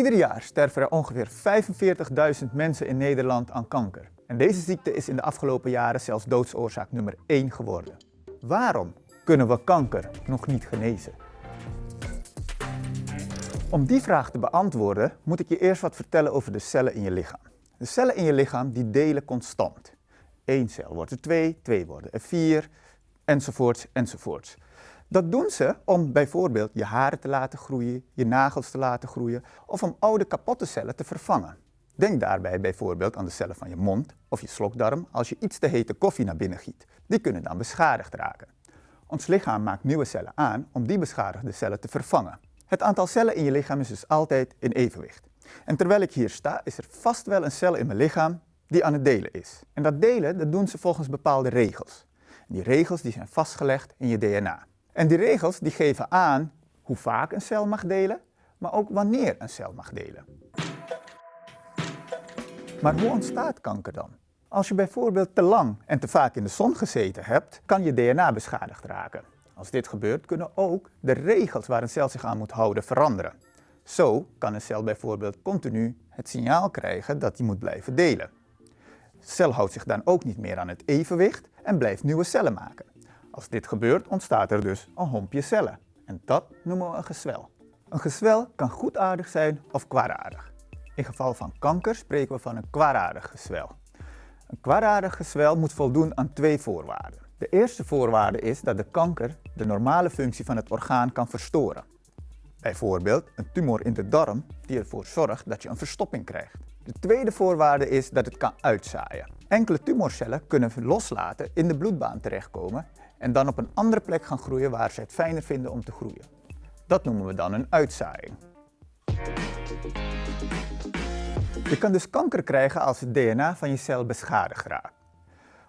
Ieder jaar sterven er ongeveer 45.000 mensen in Nederland aan kanker. En deze ziekte is in de afgelopen jaren zelfs doodsoorzaak nummer 1 geworden. Waarom kunnen we kanker nog niet genezen? Om die vraag te beantwoorden moet ik je eerst wat vertellen over de cellen in je lichaam. De cellen in je lichaam die delen constant. Eén cel wordt er twee, twee worden er vier, enzovoorts, enzovoorts. Dat doen ze om bijvoorbeeld je haren te laten groeien, je nagels te laten groeien of om oude kapotte cellen te vervangen. Denk daarbij bijvoorbeeld aan de cellen van je mond of je slokdarm als je iets te hete koffie naar binnen giet. Die kunnen dan beschadigd raken. Ons lichaam maakt nieuwe cellen aan om die beschadigde cellen te vervangen. Het aantal cellen in je lichaam is dus altijd in evenwicht. En terwijl ik hier sta, is er vast wel een cel in mijn lichaam die aan het delen is. En dat delen, dat doen ze volgens bepaalde regels. Die regels die zijn vastgelegd in je DNA. En die regels die geven aan hoe vaak een cel mag delen, maar ook wanneer een cel mag delen. Maar hoe ontstaat kanker dan? Als je bijvoorbeeld te lang en te vaak in de zon gezeten hebt, kan je DNA beschadigd raken. Als dit gebeurt, kunnen ook de regels waar een cel zich aan moet houden veranderen. Zo kan een cel bijvoorbeeld continu het signaal krijgen dat hij moet blijven delen. De cel houdt zich dan ook niet meer aan het evenwicht en blijft nieuwe cellen maken. Als dit gebeurt, ontstaat er dus een hompje cellen. En dat noemen we een gezwel. Een gezwel kan goedaardig zijn of kwaadaardig. In geval van kanker spreken we van een kwaadaardig gezwel. Een kwaadaardig gezwel moet voldoen aan twee voorwaarden. De eerste voorwaarde is dat de kanker de normale functie van het orgaan kan verstoren. Bijvoorbeeld een tumor in de darm die ervoor zorgt dat je een verstopping krijgt. De tweede voorwaarde is dat het kan uitzaaien. Enkele tumorcellen kunnen loslaten in de bloedbaan terechtkomen en dan op een andere plek gaan groeien waar ze het fijner vinden om te groeien. Dat noemen we dan een uitzaaiing. Je kan dus kanker krijgen als het DNA van je cel beschadigd raakt.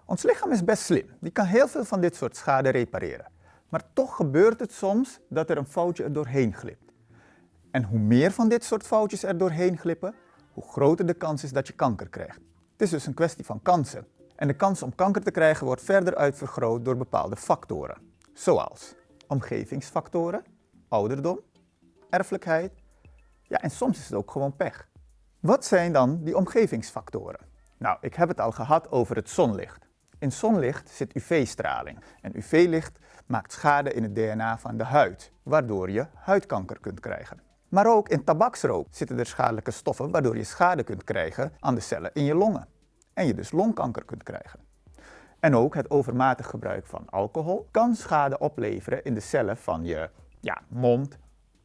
Ons lichaam is best slim. Die kan heel veel van dit soort schade repareren. Maar toch gebeurt het soms dat er een foutje er doorheen glipt. En hoe meer van dit soort foutjes er doorheen glippen, hoe groter de kans is dat je kanker krijgt. Het is dus een kwestie van kansen. En de kans om kanker te krijgen wordt verder uitvergroot door bepaalde factoren. Zoals omgevingsfactoren, ouderdom, erfelijkheid, ja en soms is het ook gewoon pech. Wat zijn dan die omgevingsfactoren? Nou, ik heb het al gehad over het zonlicht. In zonlicht zit UV-straling en UV-licht maakt schade in het DNA van de huid, waardoor je huidkanker kunt krijgen. Maar ook in tabaksrook zitten er schadelijke stoffen waardoor je schade kunt krijgen aan de cellen in je longen en je dus longkanker kunt krijgen. En ook het overmatig gebruik van alcohol kan schade opleveren in de cellen van je ja, mond,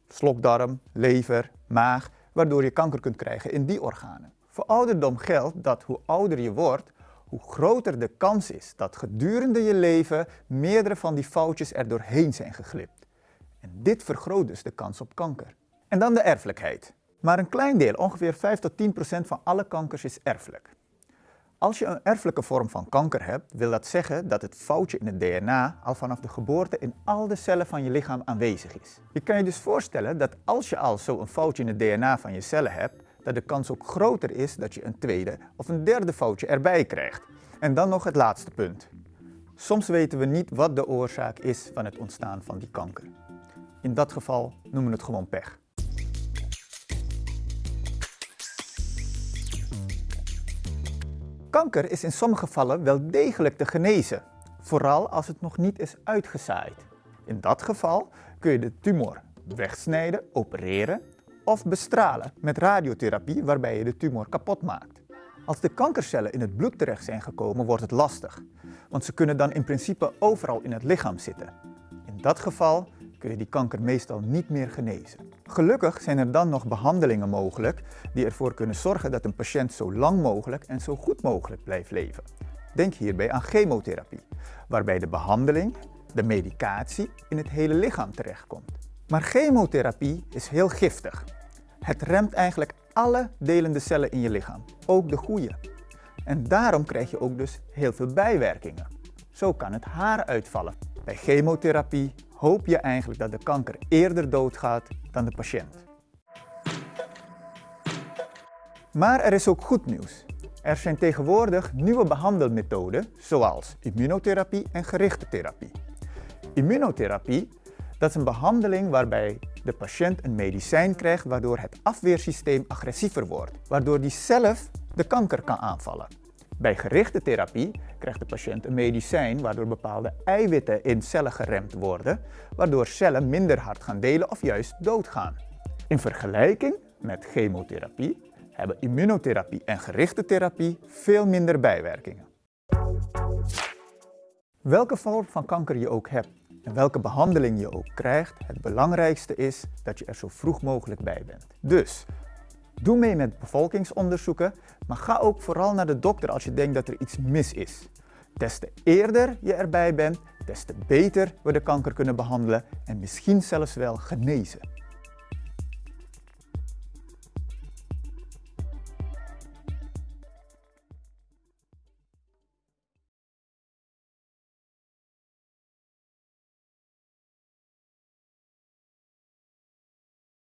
slokdarm, lever, maag, waardoor je kanker kunt krijgen in die organen. Voor ouderdom geldt dat hoe ouder je wordt, hoe groter de kans is dat gedurende je leven meerdere van die foutjes er doorheen zijn geglipt. En dit vergroot dus de kans op kanker. En dan de erfelijkheid. Maar een klein deel, ongeveer 5 tot 10 procent van alle kankers is erfelijk. Als je een erfelijke vorm van kanker hebt, wil dat zeggen dat het foutje in het DNA al vanaf de geboorte in al de cellen van je lichaam aanwezig is. Je kan je dus voorstellen dat als je al zo'n foutje in het DNA van je cellen hebt, dat de kans ook groter is dat je een tweede of een derde foutje erbij krijgt. En dan nog het laatste punt. Soms weten we niet wat de oorzaak is van het ontstaan van die kanker. In dat geval noemen we het gewoon pech. Kanker is in sommige gevallen wel degelijk te genezen, vooral als het nog niet is uitgezaaid. In dat geval kun je de tumor wegsnijden, opereren of bestralen met radiotherapie waarbij je de tumor kapot maakt. Als de kankercellen in het bloed terecht zijn gekomen wordt het lastig, want ze kunnen dan in principe overal in het lichaam zitten. In dat geval kun je die kanker meestal niet meer genezen. Gelukkig zijn er dan nog behandelingen mogelijk die ervoor kunnen zorgen dat een patiënt zo lang mogelijk en zo goed mogelijk blijft leven. Denk hierbij aan chemotherapie, waarbij de behandeling, de medicatie, in het hele lichaam terechtkomt. Maar chemotherapie is heel giftig. Het remt eigenlijk alle delende cellen in je lichaam, ook de goede. En daarom krijg je ook dus heel veel bijwerkingen. Zo kan het haar uitvallen. Bij chemotherapie hoop je eigenlijk dat de kanker eerder doodgaat dan de patiënt. Maar er is ook goed nieuws. Er zijn tegenwoordig nieuwe behandelmethoden zoals immunotherapie en gerichte therapie. Immunotherapie dat is een behandeling waarbij de patiënt een medicijn krijgt waardoor het afweersysteem agressiever wordt, waardoor die zelf de kanker kan aanvallen. Bij gerichte therapie krijgt de patiënt een medicijn waardoor bepaalde eiwitten in cellen geremd worden, waardoor cellen minder hard gaan delen of juist doodgaan. In vergelijking met chemotherapie hebben immunotherapie en gerichte therapie veel minder bijwerkingen. Welke vorm van kanker je ook hebt en welke behandeling je ook krijgt, het belangrijkste is dat je er zo vroeg mogelijk bij bent. Dus doe mee met bevolkingsonderzoeken, maar ga ook vooral naar de dokter als je denkt dat er iets mis is. Des te eerder je erbij bent, des te beter we de kanker kunnen behandelen en misschien zelfs wel genezen.